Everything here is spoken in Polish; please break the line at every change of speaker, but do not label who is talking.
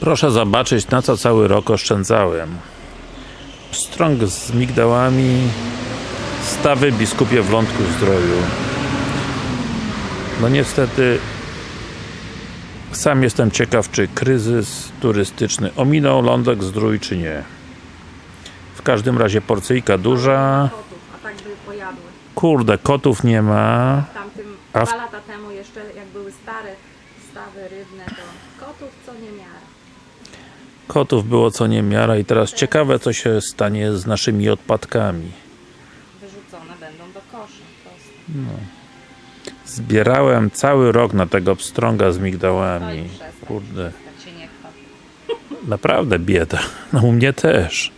Proszę zobaczyć na co cały rok oszczędzałem. Pstrąg z migdałami, stawy biskupie w Lądku Zdroju. No niestety sam jestem ciekaw, czy kryzys turystyczny ominął Lądek Zdrój, czy nie. W każdym razie porcyjka duża. Kurde, kotów nie ma. A w-
dwa lata temu jeszcze jak były stare stawy rybne, to kotów co nie miara.
Kotów było co niemiara i teraz ciekawe co się stanie z naszymi odpadkami.
Wyrzucone będą do kosza. prosto.
Zbierałem cały rok na tego pstrąga z migdałami. Kurde,
Tak
naprawdę bieda. No u mnie też.